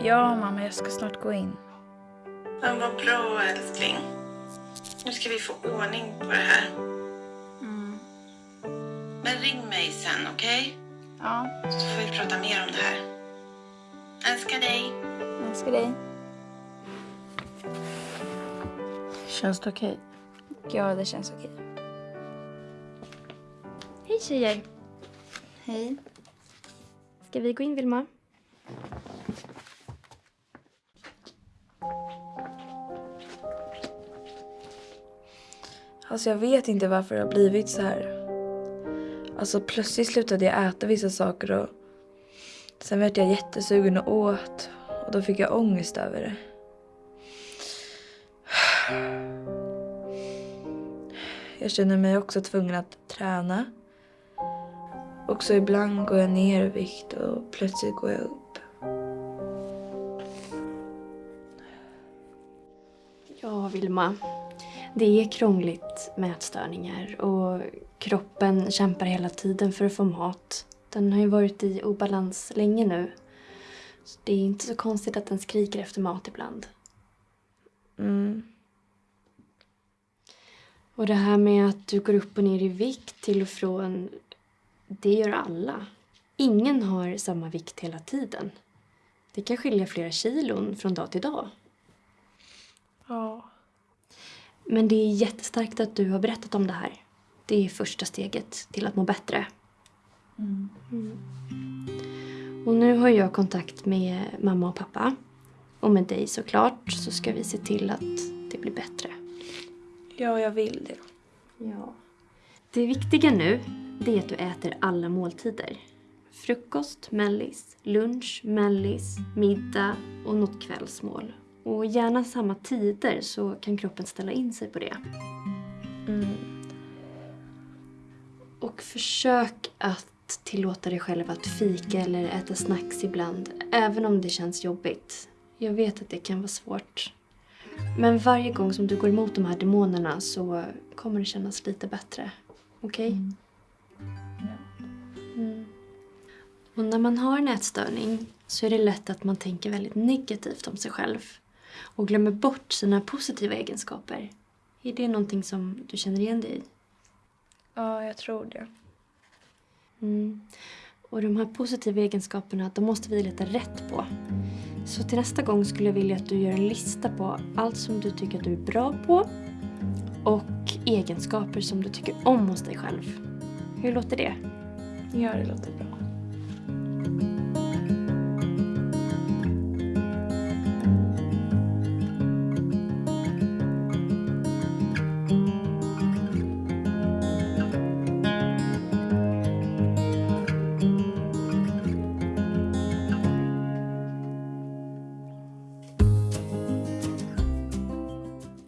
Ja, mamma, jag ska snart gå in. Ja, vad bra älskling. Nu ska vi få ordning på det här. Men ring mig sen, okej? Ja, Så får vi prata mer om det här. Älskar dig. älskar dig. Känns det okej? Ja, det känns okej. Hej tjejer! Hej. Ska vi gå in Vilma? Alltså jag vet inte varför det har blivit så här. Alltså plötsligt slutade jag äta vissa saker och sen vart jag jättesugen och åt och då fick jag ångest över det. Jag känner mig också tvungen att träna. Och så ibland går jag ner i vikt och plötsligt går jag upp. Ja, Vilma. Det är krångligt med ätstörningar och kroppen kämpar hela tiden för att få mat. Den har ju varit i obalans länge nu. Så det är inte så konstigt att den skriker efter mat ibland. Mm. Och det här med att du går upp och ner i vikt till och från, det gör alla. Ingen har samma vikt hela tiden. Det kan skilja flera kilon från dag till dag. Ja. Men det är jättestarkt att du har berättat om det här. Det är första steget till att må bättre. Mm. Och nu har jag kontakt med mamma och pappa. Och med dig såklart så ska vi se till att det blir bättre. Ja, jag vill det. Ja. Det viktiga nu, det är att du äter alla måltider. Frukost, mellis, lunch, mellis, middag och något kvällsmål. Och gärna samma tider så kan kroppen ställa in sig på det. Mm. Och försök att tillåta dig själv att fika eller äta snacks ibland, även om det känns jobbigt. Jag vet att det kan vara svårt. Men varje gång som du går emot de här demonerna så kommer det kännas lite bättre. Okej? Mm. Och när man har en ätstörning så är det lätt att man tänker väldigt negativt om sig själv och glömmer bort sina positiva egenskaper. Är det någonting som du känner igen dig i? Ja, jag tror det. Mm. Och de här positiva egenskaperna, de måste vi leta rätt på. Så till nästa gång skulle jag vilja att du gör en lista på allt som du tycker att du är bra på och egenskaper som du tycker om hos dig själv. Hur låter det? Ja, det låter bra.